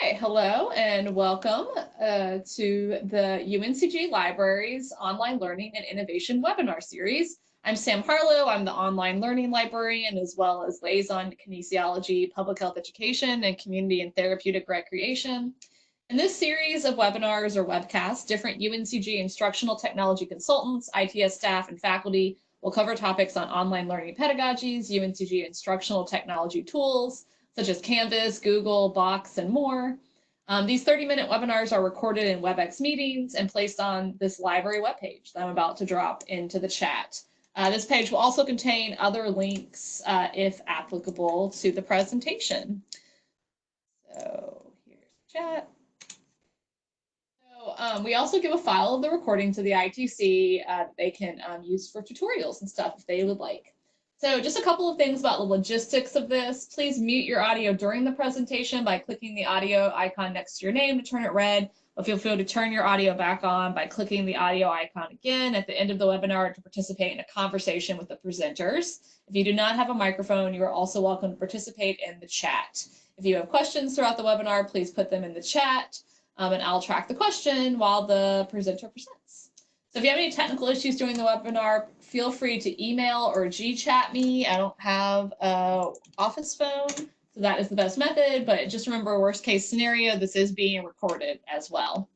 Okay, hello and welcome uh, to the UNCG Libraries Online Learning and Innovation webinar series. I'm Sam Harlow. I'm the online learning librarian as well as liaison to kinesiology, public health education, and community and therapeutic recreation. In this series of webinars or webcasts, different UNCG instructional technology consultants, ITS staff, and faculty will cover topics on online learning pedagogies, UNCG instructional technology tools, such as Canvas, Google, Box, and more. Um, these 30-minute webinars are recorded in WebEx meetings and placed on this library webpage that I'm about to drop into the chat. Uh, this page will also contain other links, uh, if applicable, to the presentation. So here's the chat. So um, we also give a file of the recording to the ITC uh, they can um, use for tutorials and stuff if they would like. So just a couple of things about the logistics of this. Please mute your audio during the presentation by clicking the audio icon next to your name to turn it red. But feel free to turn your audio back on by clicking the audio icon again at the end of the webinar to participate in a conversation with the presenters. If you do not have a microphone, you are also welcome to participate in the chat. If you have questions throughout the webinar, please put them in the chat um, and I'll track the question while the presenter presents. So if you have any technical issues during the webinar, feel free to email or G-chat me. I don't have a office phone, so that is the best method, but just remember worst case scenario, this is being recorded as well.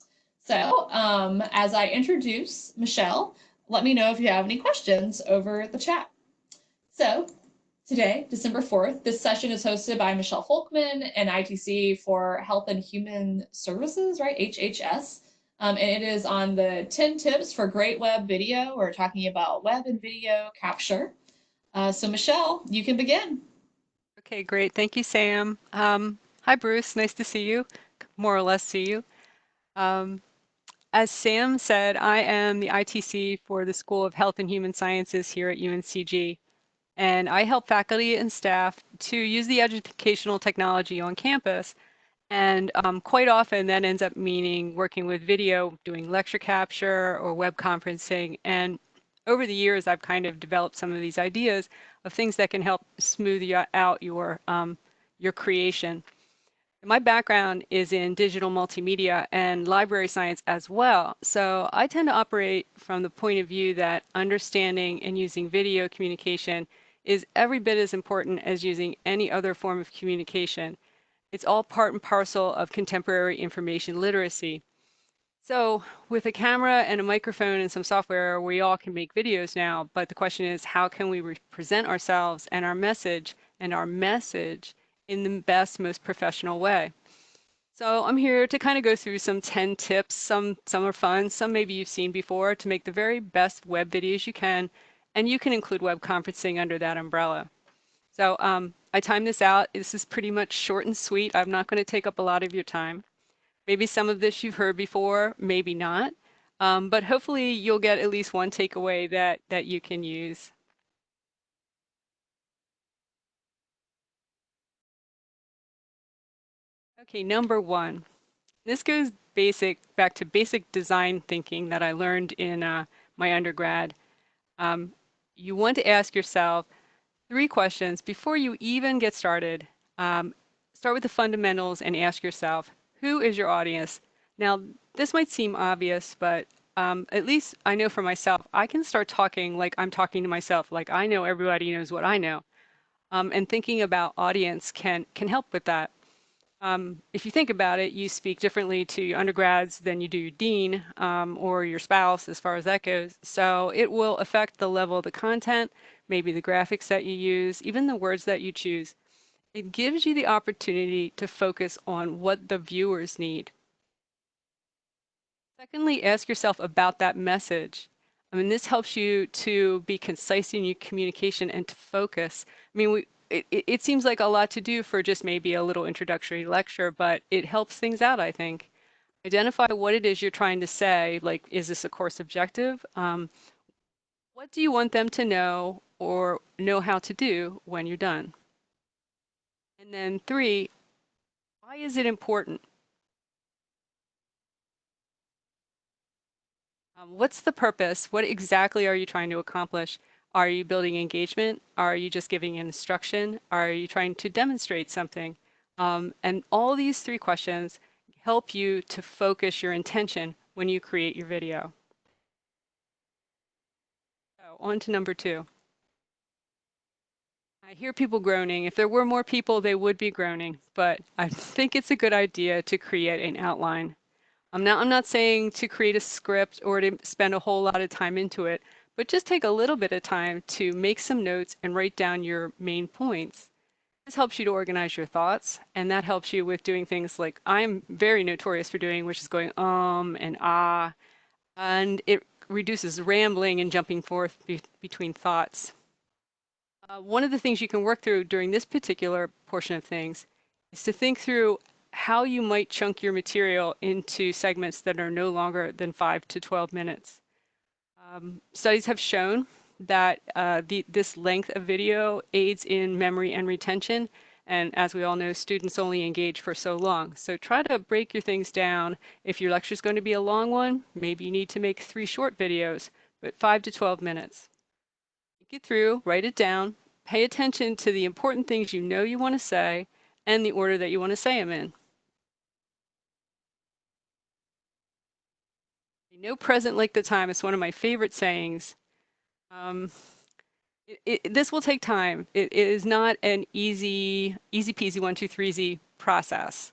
So um, as I introduce Michelle, let me know if you have any questions over the chat. So today, December 4th, this session is hosted by Michelle Folkman and ITC for Health and Human Services, right, HHS. Um, and it is on the 10 tips for great web video. We're talking about web and video capture. Uh, so Michelle, you can begin. Okay, great. Thank you, Sam. Um, hi, Bruce. Nice to see you, more or less see you. Um, as Sam said, I am the ITC for the School of Health and Human Sciences here at UNCG. And I help faculty and staff to use the educational technology on campus and um, quite often that ends up meaning working with video, doing lecture capture or web conferencing. And over the years, I've kind of developed some of these ideas of things that can help smooth out your, um, your creation. My background is in digital multimedia and library science as well. So I tend to operate from the point of view that understanding and using video communication is every bit as important as using any other form of communication. It's all part and parcel of contemporary information literacy. So with a camera and a microphone and some software, we all can make videos now, but the question is how can we represent ourselves and our message and our message in the best, most professional way? So I'm here to kind of go through some 10 tips. Some, some are fun, some maybe you've seen before to make the very best web videos you can, and you can include web conferencing under that umbrella. So um, I timed this out. This is pretty much short and sweet. I'm not going to take up a lot of your time. Maybe some of this you've heard before, maybe not. Um, but hopefully you'll get at least one takeaway that, that you can use. Okay, number one. This goes basic back to basic design thinking that I learned in uh, my undergrad. Um, you want to ask yourself, three questions before you even get started. Um, start with the fundamentals and ask yourself, who is your audience? Now, this might seem obvious, but um, at least I know for myself, I can start talking like I'm talking to myself, like I know everybody knows what I know. Um, and thinking about audience can, can help with that. Um, if you think about it, you speak differently to your undergrads than you do your dean um, or your spouse as far as that goes. So it will affect the level of the content, maybe the graphics that you use, even the words that you choose. It gives you the opportunity to focus on what the viewers need. Secondly, ask yourself about that message. I mean, this helps you to be concise in your communication and to focus. I mean, we, it, it seems like a lot to do for just maybe a little introductory lecture, but it helps things out, I think. Identify what it is you're trying to say, like, is this a course objective? Um, what do you want them to know or know how to do when you're done. And then three, why is it important? Um, what's the purpose? What exactly are you trying to accomplish? Are you building engagement? Are you just giving instruction? Are you trying to demonstrate something? Um, and all these three questions help you to focus your intention when you create your video. So on to number two. I hear people groaning. If there were more people, they would be groaning, but I think it's a good idea to create an outline. I'm not, I'm not saying to create a script or to spend a whole lot of time into it, but just take a little bit of time to make some notes and write down your main points. This helps you to organize your thoughts, and that helps you with doing things like I'm very notorious for doing, which is going um and ah, and it reduces rambling and jumping forth be between thoughts. Uh, one of the things you can work through during this particular portion of things is to think through how you might chunk your material into segments that are no longer than 5 to 12 minutes. Um, studies have shown that uh, the, this length of video aids in memory and retention. And as we all know, students only engage for so long. So try to break your things down. If your lecture is going to be a long one, maybe you need to make three short videos, but 5 to 12 minutes. Get through, write it down, pay attention to the important things you know you want to say and the order that you want to say them in. No present like the time It's one of my favorite sayings. Um, it, it, this will take time. It, it is not an easy, easy peasy one, two, three, easy process.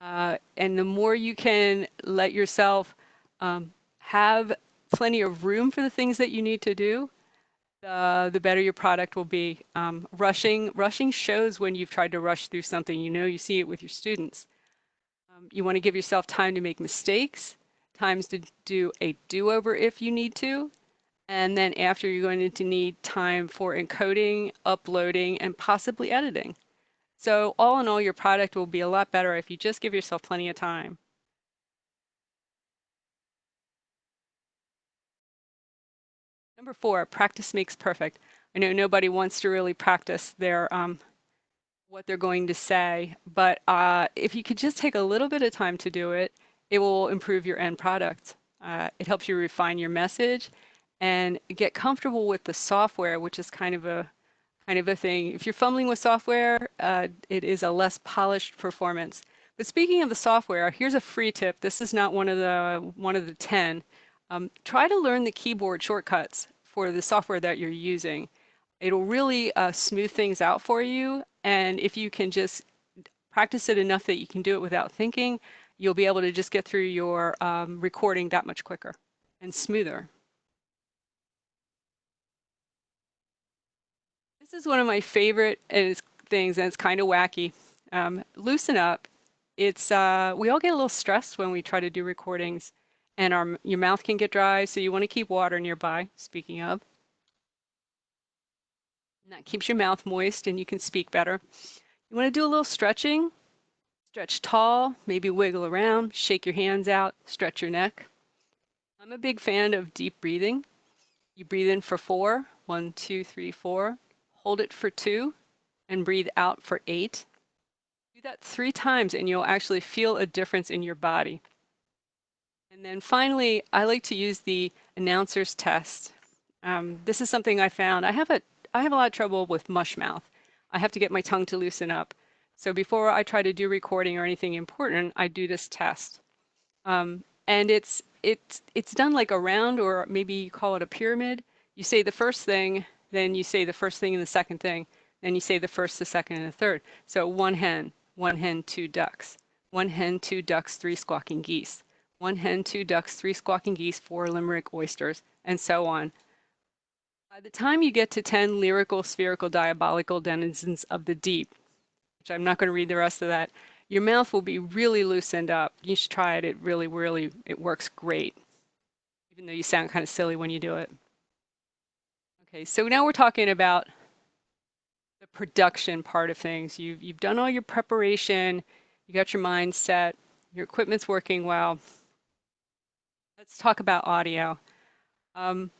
Uh, and the more you can let yourself um, have plenty of room for the things that you need to do, the, the better your product will be. Um, rushing, rushing shows when you've tried to rush through something. You know, you see it with your students. Um, you want to give yourself time to make mistakes, times to do a do-over if you need to, and then after you're going to need time for encoding, uploading, and possibly editing. So all in all, your product will be a lot better if you just give yourself plenty of time. Number four, practice makes perfect. I know nobody wants to really practice their um, what they're going to say, but uh, if you could just take a little bit of time to do it, it will improve your end product. Uh, it helps you refine your message and get comfortable with the software, which is kind of a kind of a thing. If you're fumbling with software, uh, it is a less polished performance. But speaking of the software, here's a free tip. This is not one of the one of the 10. Um, try to learn the keyboard shortcuts for the software that you're using. It'll really uh, smooth things out for you. And if you can just practice it enough that you can do it without thinking, you'll be able to just get through your um, recording that much quicker and smoother. This is one of my favorite things, and it's kind of wacky. Um, loosen up. It's uh, we all get a little stressed when we try to do recordings, and our your mouth can get dry, so you want to keep water nearby. Speaking of, and that keeps your mouth moist, and you can speak better. You want to do a little stretching. Stretch tall, maybe wiggle around, shake your hands out, stretch your neck. I'm a big fan of deep breathing. You breathe in for four, one, two, three, four hold it for two, and breathe out for eight. Do that three times and you'll actually feel a difference in your body. And then finally, I like to use the announcer's test. Um, this is something I found. I have a I have a lot of trouble with mush mouth. I have to get my tongue to loosen up. So before I try to do recording or anything important, I do this test. Um, and it's it's it's done like a round or maybe you call it a pyramid. You say the first thing then you say the first thing and the second thing, then you say the first, the second, and the third. So one hen, one hen, two ducks. One hen, two ducks, three squawking geese. One hen, two ducks, three squawking geese, four limerick oysters, and so on. By the time you get to 10 lyrical, spherical, diabolical denizens of the deep, I'm not going to read the rest of that, your mouth will be really loosened up. You should try it. It really, really, it works great, even though you sound kind of silly when you do it. Okay, so now we're talking about the production part of things. You've, you've done all your preparation, you got your mind set, your equipment's working well. Let's talk about audio. Um,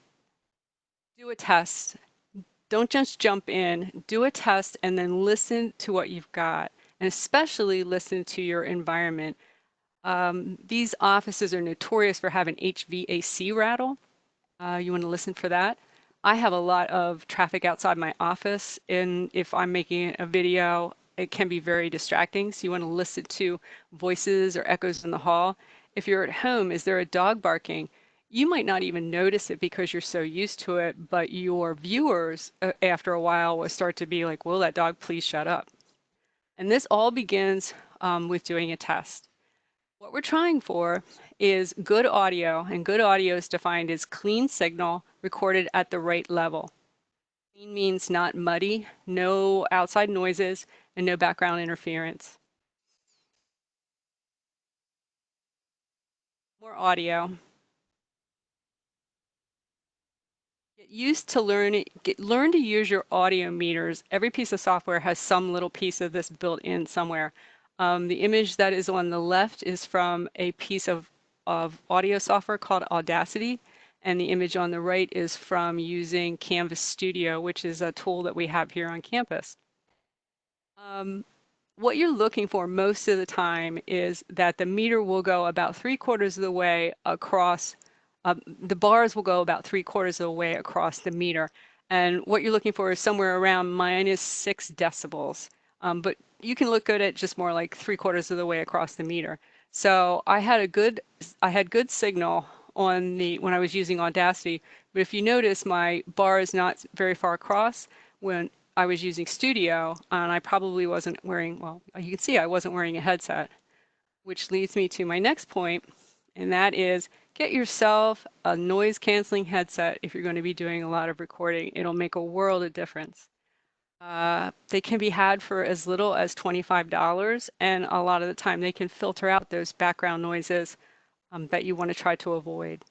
do a test. Don't just jump in. Do a test and then listen to what you've got, and especially listen to your environment. Um, these offices are notorious for having HVAC rattle. Uh, you want to listen for that. I have a lot of traffic outside my office and if I'm making a video it can be very distracting. So you want to listen to voices or echoes in the hall. If you're at home, is there a dog barking? You might not even notice it because you're so used to it, but your viewers uh, after a while will start to be like, will that dog please shut up? And this all begins um, with doing a test. What we're trying for is good audio, and good audio is defined as clean signal recorded at the right level. Clean means not muddy, no outside noises, and no background interference. More audio. Get used to learn, get, learn to use your audio meters. Every piece of software has some little piece of this built in somewhere. Um, the image that is on the left is from a piece of, of audio software called Audacity. And the image on the right is from using Canvas Studio, which is a tool that we have here on campus. Um, what you're looking for most of the time is that the meter will go about three quarters of the way across, um, the bars will go about three quarters of the way across the meter. And what you're looking for is somewhere around minus six decibels. Um, but you can look at it just more like three quarters of the way across the meter. So I had a good, I had good signal on the, when I was using Audacity, but if you notice my bar is not very far across when I was using Studio and I probably wasn't wearing, well, you can see I wasn't wearing a headset, which leads me to my next point, and that is get yourself a noise canceling headset if you're going to be doing a lot of recording. It'll make a world of difference. Uh, they can be had for as little as $25, and a lot of the time they can filter out those background noises um, that you want to try to avoid.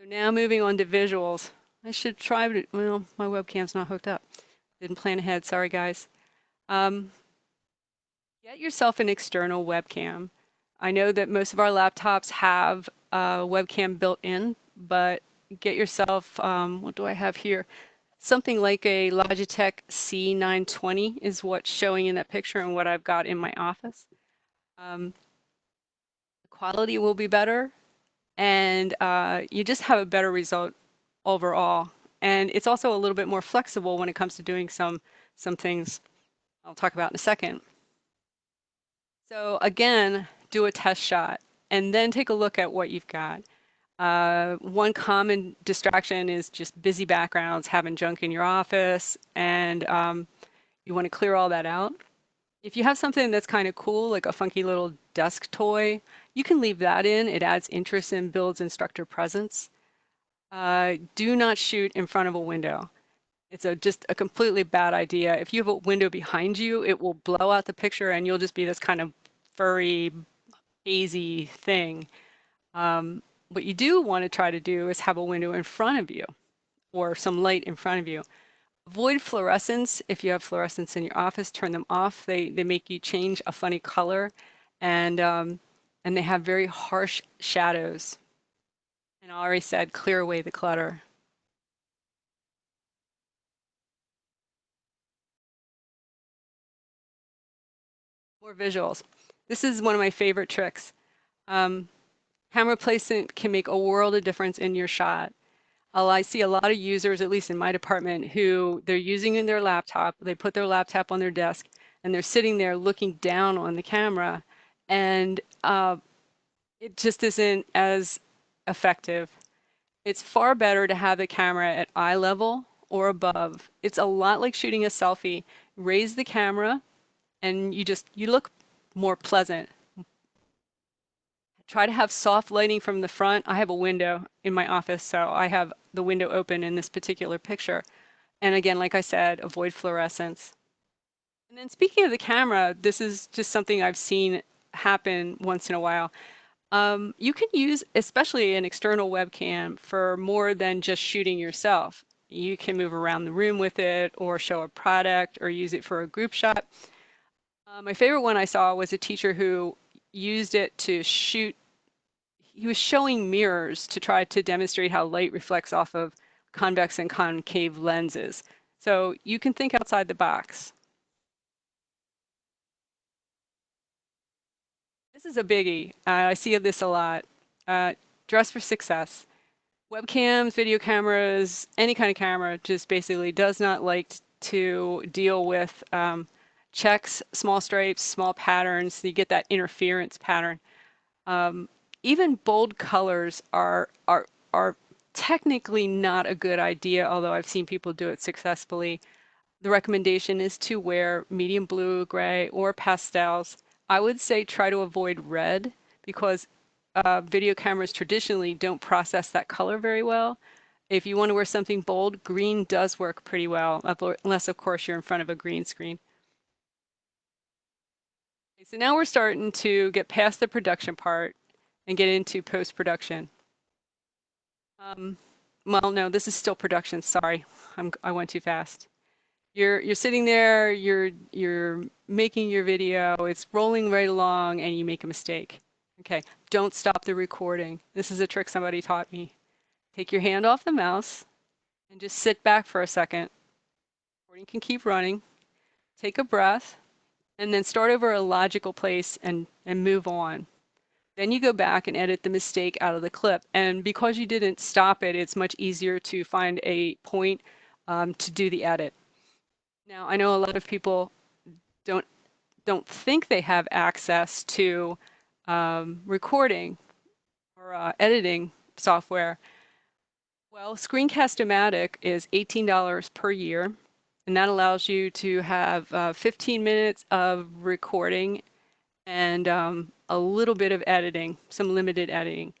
So now moving on to visuals. I should try, but well, my webcam's not hooked up. Didn't plan ahead, sorry guys. Um, get yourself an external webcam. I know that most of our laptops have a webcam built in, but get yourself, um, what do I have here? Something like a Logitech C920 is what's showing in that picture and what I've got in my office. Um, the quality will be better and uh, you just have a better result overall. And it's also a little bit more flexible when it comes to doing some, some things I'll talk about in a second. So again, do a test shot and then take a look at what you've got. Uh, one common distraction is just busy backgrounds, having junk in your office, and um, you want to clear all that out. If you have something that's kind of cool, like a funky little desk toy, you can leave that in. It adds interest and builds instructor presence. Uh, do not shoot in front of a window. It's a, just a completely bad idea. If you have a window behind you, it will blow out the picture and you'll just be this kind of furry, hazy thing. Um, what you do want to try to do is have a window in front of you or some light in front of you. Avoid fluorescents. If you have fluorescents in your office, turn them off. They, they make you change a funny color and, um, and they have very harsh shadows. And I already said, clear away the clutter. More visuals. This is one of my favorite tricks. Um, Camera placement can make a world of difference in your shot. I see a lot of users, at least in my department, who they're using in their laptop, they put their laptop on their desk, and they're sitting there looking down on the camera, and uh, it just isn't as effective. It's far better to have the camera at eye level or above. It's a lot like shooting a selfie. Raise the camera, and you just, you look more pleasant, Try to have soft lighting from the front. I have a window in my office, so I have the window open in this particular picture. And again, like I said, avoid fluorescents. And then speaking of the camera, this is just something I've seen happen once in a while. Um, you can use, especially an external webcam, for more than just shooting yourself. You can move around the room with it or show a product or use it for a group shot. Uh, my favorite one I saw was a teacher who used it to shoot he was showing mirrors to try to demonstrate how light reflects off of convex and concave lenses. So you can think outside the box. This is a biggie. Uh, I see this a lot. Uh, dress for success. webcams, video cameras, any kind of camera just basically does not like to deal with um, checks, small stripes, small patterns. So you get that interference pattern. Um, even bold colors are are are technically not a good idea, although I've seen people do it successfully. The recommendation is to wear medium blue, gray, or pastels. I would say try to avoid red because uh, video cameras traditionally don't process that color very well. If you want to wear something bold, green does work pretty well, unless of course you're in front of a green screen. So now we're starting to get past the production part and get into post-production. Um, well, no, this is still production. Sorry, I'm, I went too fast. You're you're sitting there, you're you're making your video, it's rolling right along, and you make a mistake. Okay, don't stop the recording. This is a trick somebody taught me. Take your hand off the mouse and just sit back for a second. Recording can keep running. Take a breath and then start over a logical place and, and move on. Then you go back and edit the mistake out of the clip. And because you didn't stop it, it's much easier to find a point um, to do the edit. Now, I know a lot of people don't don't think they have access to um, recording or uh, editing software. Well, Screencast-O-Matic is $18 per year, and that allows you to have uh, 15 minutes of recording and um, a little bit of editing, some limited editing.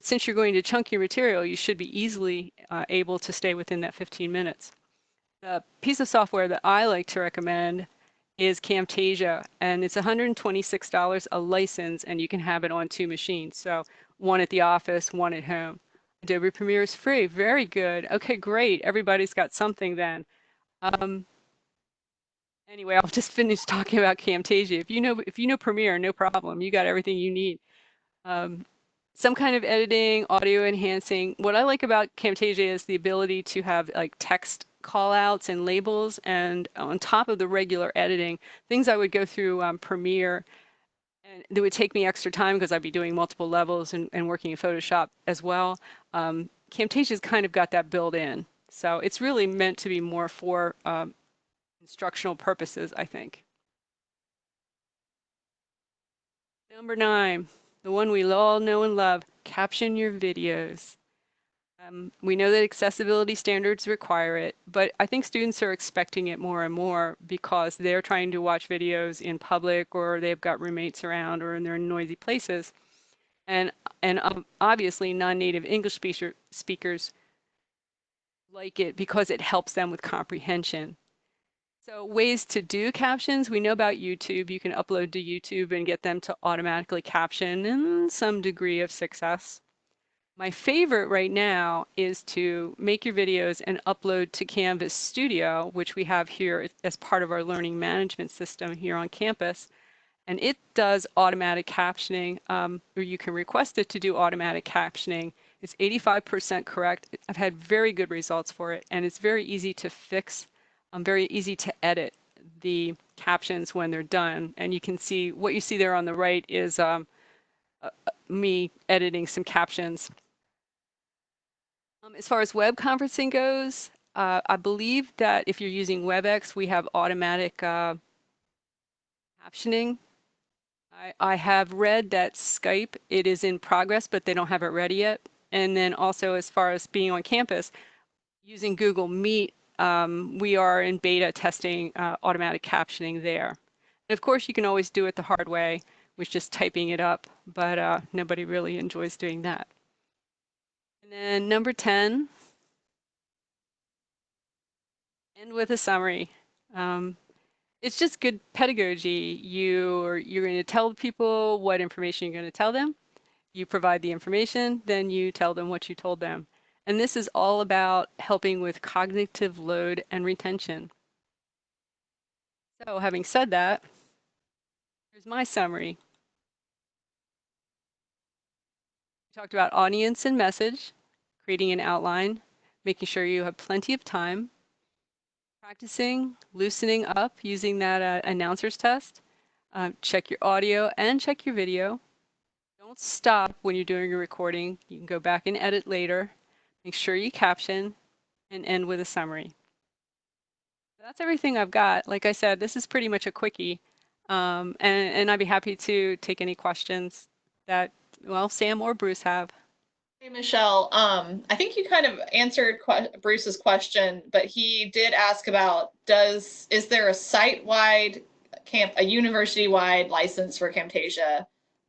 Since you're going to chunk your material, you should be easily uh, able to stay within that 15 minutes. The piece of software that I like to recommend is Camtasia, and it's $126 a license, and you can have it on two machines. So one at the office, one at home. Adobe Premiere is free. Very good. Okay, great. Everybody's got something then. Um, anyway, I'll just finish talking about Camtasia. If you know if you know Premiere, no problem. You got everything you need. Um, some kind of editing, audio enhancing. What I like about Camtasia is the ability to have like text callouts and labels, and on top of the regular editing, things I would go through um, Premiere and it would take me extra time because I'd be doing multiple levels and, and working in Photoshop as well. Um, Camtasia's kind of got that built in. So it's really meant to be more for um, instructional purposes, I think. Number nine, the one we all know and love, caption your videos. Um, we know that accessibility standards require it, but I think students are expecting it more and more because they're trying to watch videos in public or they've got roommates around or they're in noisy places. And, and um, obviously non-native English speaker, speakers like it because it helps them with comprehension. So ways to do captions, we know about YouTube. You can upload to YouTube and get them to automatically caption in some degree of success. My favorite right now is to make your videos and upload to Canvas Studio, which we have here as part of our learning management system here on campus. And it does automatic captioning, um, or you can request it to do automatic captioning. It's 85% correct. I've had very good results for it, and it's very easy to fix, um, very easy to edit the captions when they're done. And you can see what you see there on the right is um, uh, me editing some captions. Um, as far as web conferencing goes, uh, I believe that if you're using WebEx, we have automatic uh, captioning. I, I have read that Skype, it is in progress, but they don't have it ready yet. And then also as far as being on campus, using Google Meet, um, we are in beta testing uh, automatic captioning there. And of course, you can always do it the hard way, which is typing it up, but uh, nobody really enjoys doing that. And then number 10, end with a summary. Um, it's just good pedagogy. You are, you're going to tell people what information you're going to tell them. You provide the information, then you tell them what you told them. And this is all about helping with cognitive load and retention. So having said that, here's my summary. We talked about audience and message creating an outline, making sure you have plenty of time, practicing loosening up using that uh, announcer's test. Uh, check your audio and check your video. Don't stop when you're doing a recording. You can go back and edit later. Make sure you caption and end with a summary. That's everything I've got. Like I said, this is pretty much a quickie. Um, and, and I'd be happy to take any questions that, well, Sam or Bruce have. Hey, Michelle, um, I think you kind of answered que- Bruce's question, but he did ask about does is there a site-wide camp a university-wide license for Camtasia?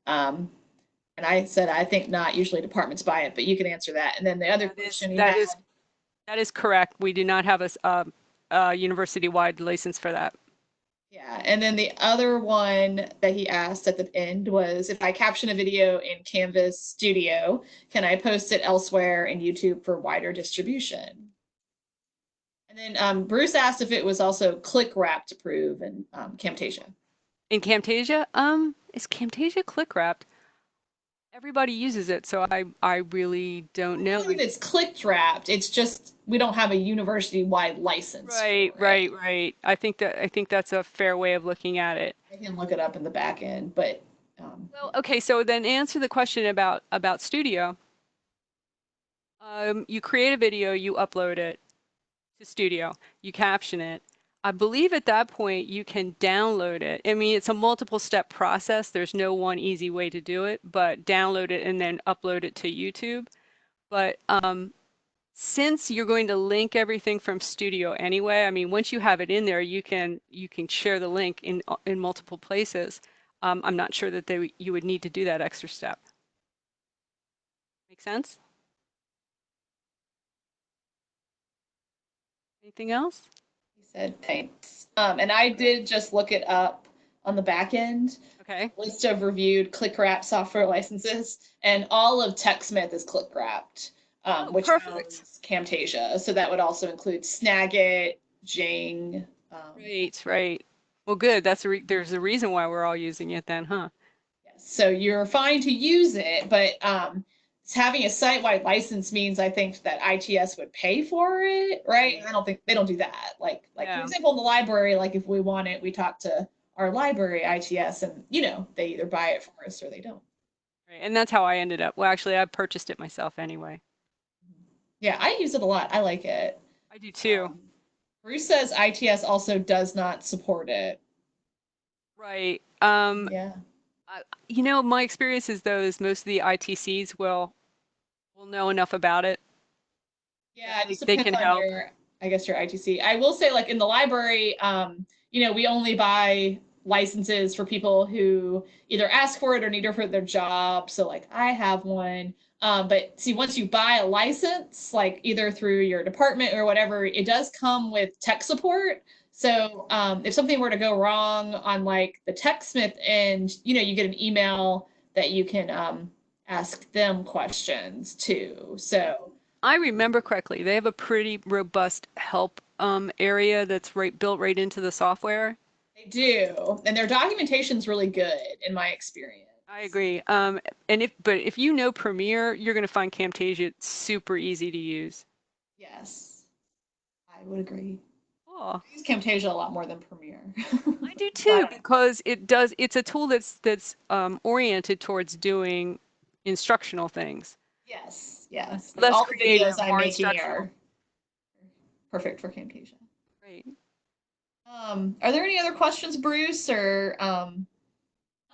Um, and I said I think not. Usually departments buy it, but you can answer that. And then the other That is- question he that is- That is correct. We do not have a university-wide license for that. Yeah, and then the other one that he asked at the end was if I caption a video in Canvas Studio, can I post it elsewhere in YouTube for wider distribution? And then um, Bruce asked if it was also click wrapped approved in um, Camtasia. In Camtasia, um, is Camtasia click wrapped? Everybody uses it, so I, I really don't know. It's click wrapped, it's just we don't have a university wide license. Right, right, right. I think that, I think that's a fair way of looking at it. I can look it up in the back end, but um, Well, okay, so then answer the question about about Studio. Um, you create a video, you upload it to Studio, you caption it. I believe at that point you can download it. I mean, it's a multiple step process. There's no one easy way to do it, but download it and then upload it to YouTube. But um, since you're going to link everything from Studio anyway, I mean, once you have it in there, you can you can share the link in in multiple places. Um, I'm not sure that they you would need to do that extra step. Make sense? Anything else? Said thanks. Um, and I did just look it up on the back end. Okay. list of reviewed click wrap software licenses, and all of TechSmith is click wrapped, um, Oh, which owns Camtasia. So that would also include Snagit, Jing. Um, Right, right. Well, good. That's a re there's a reason why we're all using it then, huh? yes. So you're fine to use it, but um, having a site-wide license means I think that ITS would pay for it, right? I don't think they don't do that. Like, like Yeah. for example, in the library, like if we want it, we talk to our library ITS, and you know they either buy it for us or they don't. Right. And that's how I ended up. Well, actually, I purchased it myself anyway. Yeah, I use it a lot. I like it. I do too. Um, Bruce says ITS also does not support it. Right. Um, Yeah. you know, my experience is though is most of the ITCs will will know enough about it. Yeah, it They- just they depends can help. your, I guess your ITC. I will say, like in the library, um, you know, we only buy licenses for people who either ask for it or need it for their job. So like I have one. Um, but see, once you buy a license, like either through your department or whatever, it does come with tech support. So um, if something were to go wrong on like the TechSmith end, you know, you get an email that you can um, ask them questions too. So I remember correctly, they have a pretty robust help um, area that's right built right into the software. They do, and their documentation's really good in my experience. I agree. Um, and if but if you know Premiere, you're going to find Camtasia super easy to use. Yes, I would agree. Oh, I use Camtasia a lot more than Premiere. I do too because it does. It's a tool that's that's um, oriented towards doing instructional things. yes, yes. Less All the creative, videos making instructional. perfect for Camtasia. Right. Um, are there any other questions, Bruce, or um,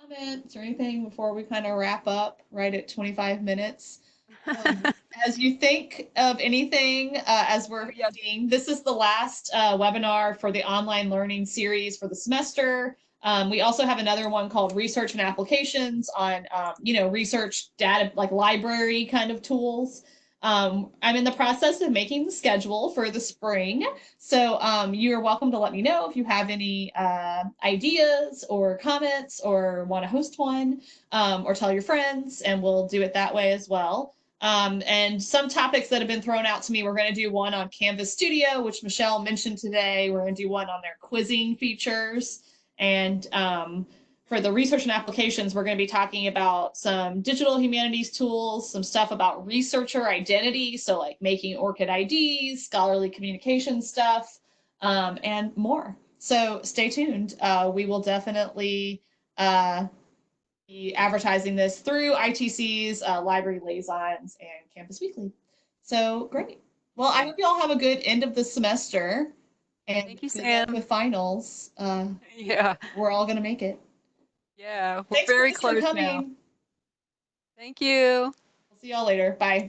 comments or anything before we kind of wrap up right at 25 minutes? Um, as you think of anything uh, as we're ending, this is the last uh, webinar for the online learning series for the semester. Um, we also have another one called research and applications on, um, you know, research data, like library kind of tools. Um, I'm in the process of making the schedule for the spring. So um, you're welcome to let me know if you have any uh, ideas or comments or want to host one um, or tell your friends, and we'll do it that way as well. Um, and some topics that have been thrown out to me, we're going to do one on Canvas Studio, which Michelle mentioned today. We're going to do one on their quizzing features. And um, for the research and applications, we're going to be talking about some digital humanities tools, some stuff about researcher identity, so like making ORCID IDs, scholarly communication stuff, um, and more. So stay tuned. Uh, we will definitely uh, be advertising this through ITC's uh, library liaisons and Campus Weekly. So great. Well, I hope you all have a good end of the semester. And Thank you, Sam. With finals, uh, Yeah, we're all gonna make it. yeah, we're Thanks very close now. Thank you. We'll see y'all later. Bye.